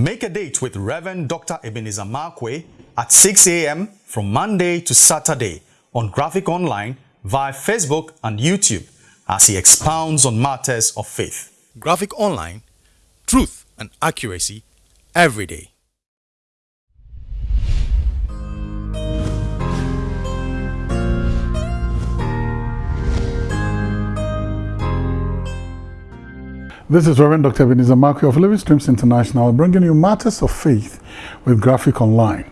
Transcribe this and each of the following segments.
Make a date with Reverend Dr. Ebenezer Markwei at 6 a.m. from Monday to Saturday on Graphic Online via Facebook and YouTube as he expounds on matters of faith. Graphic Online, truth and accuracy every day. This is Reverend Dr. Ebenezer Markwei of Living Streams International bringing you matters of faith with Graphic Online.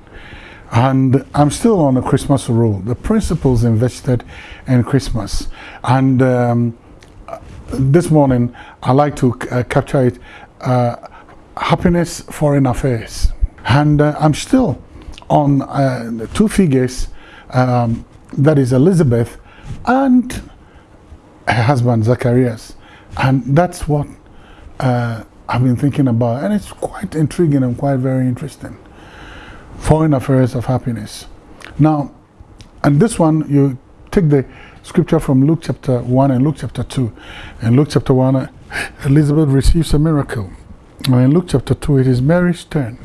And I'm still on a Christmas rule, the principles invested in Christmas. And um, this morning, I like to uh, capture it uh, happiness, foreign affairs. And uh, I'm still on uh, two figures um, that is Elizabeth and her husband Zacharias. And that's what uh, I've been thinking about, and it's quite intriguing and quite very interesting. Foreign affairs of happiness. Now, and this one, you take the scripture from Luke chapter 1 and Luke chapter 2. In Luke chapter 1, Elizabeth receives a miracle. And in Luke chapter 2, it is Mary's turn.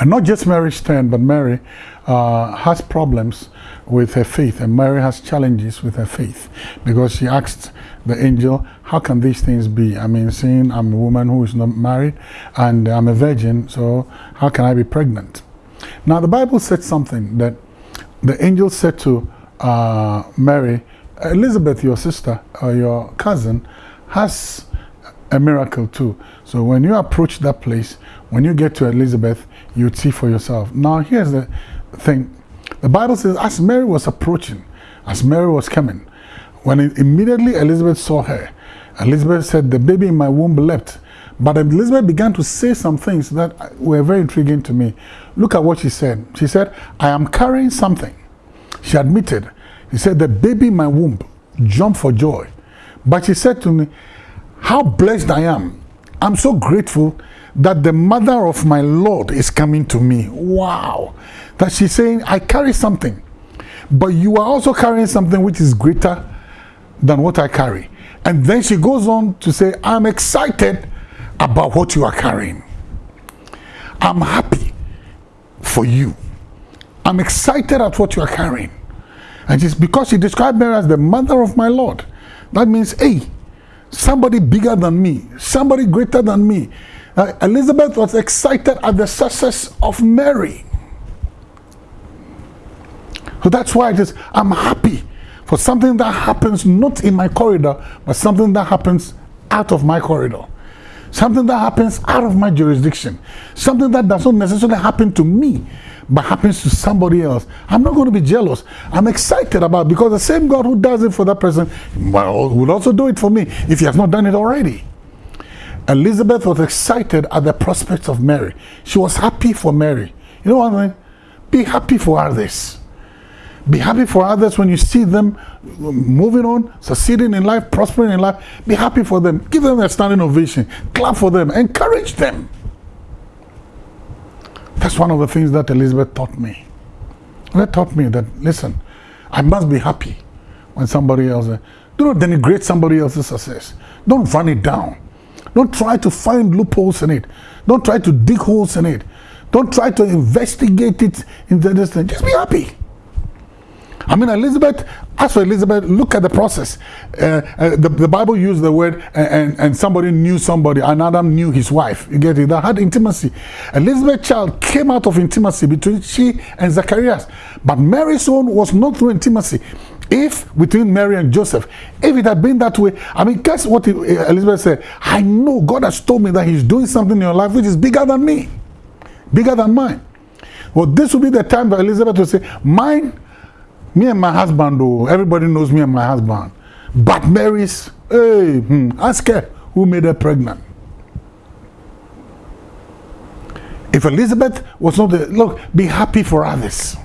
And not just Mary's turn, but Mary uh, has problems with her faith, and Mary has challenges with her faith because she asked the angel, How can these things be? I mean, seeing I'm a woman who is not married and I'm a virgin, so how can I be pregnant? Now, the Bible said something that the angel said to uh, Mary, Elizabeth, your sister or your cousin, has a miracle too. So when you approach that place, when you get to Elizabeth, you'd see for yourself. Now, here's the thing the Bible says, as Mary was approaching, as Mary was coming, when it, immediately Elizabeth saw her, Elizabeth said, The baby in my womb leapt. But Elizabeth began to say some things that were very intriguing to me. Look at what she said. She said, I am carrying something. She admitted. She said, The baby in my womb jumped for joy. But she said to me, How blessed I am. I'm so grateful that the mother of my Lord is coming to me. Wow. That she's saying, I carry something. But you are also carrying something which is greater than what I carry. And then she goes on to say, I'm excited about what you are carrying. I'm happy for you. I'm excited at what you are carrying. And just because she described Mary as the mother of my Lord, that means, hey, somebody bigger than me, somebody greater than me. Uh, Elizabeth was excited at the success of Mary. So that's why it is, I'm happy for something that happens not in my corridor, but something that happens out of my corridor. Something that happens out of my jurisdiction. Something that does not necessarily happen to me, but happens to somebody else. I'm not going to be jealous. I'm excited about because the same God who does it for that person well, will also do it for me if he has not done it already. Elizabeth was excited at the prospects of Mary. She was happy for Mary. You know what I mean? Be happy for others. Be happy for others when you see them moving on, succeeding in life, prospering in life. Be happy for them. Give them a standing ovation. Clap for them. Encourage them. That's one of the things that Elizabeth taught me. That taught me that, listen, I must be happy when somebody else, uh, do not denigrate somebody else's success. Don't run it down. Don't try to find loopholes in it. Don't try to dig holes in it. Don't try to investigate it in the distance. Just be happy. I mean, Elizabeth, as for Elizabeth, look at the process. Uh, uh, the, the Bible used the word, and, and somebody knew somebody, and Adam knew his wife. You get it? They had intimacy. Elizabeth's child came out of intimacy between she and Zacharias. But Mary's own was not through intimacy. If between Mary and Joseph, if it had been that way, I mean, guess what Elizabeth said? I know God has told me that He's doing something in your life which is bigger than me, bigger than mine. Well, this will be the time for Elizabeth to say, Mine me and my husband, though, everybody knows me and my husband. But Mary's, hey, hmm, ask her who made her pregnant. If Elizabeth was not the, look, be happy for others.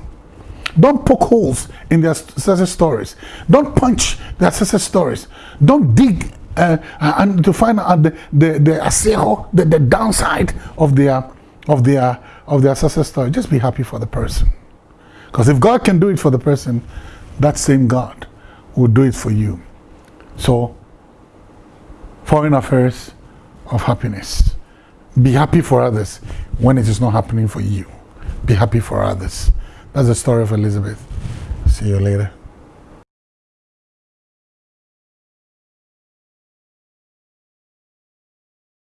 Don't poke holes in their success stories. Don't punch their success stories. Don't dig uh, and to find out the the the asero, the, the downside of their of their of their success story. Just be happy for the person. Because if God can do it for the person, that same God will do it for you. So, foreign affairs of happiness. Be happy for others when it is not happening for you. Be happy for others. That's the story of Elizabeth. See you later.